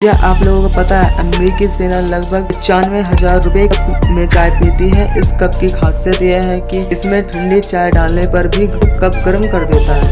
क्या आप लोगों को पता है अमेरिकी सेना लगभग पचानवे हज़ार रूपए में चाय पीती है? इस कप की खासियत यह है कि इसमें ठंडी चाय डालने पर भी कप गर्म कर देता है।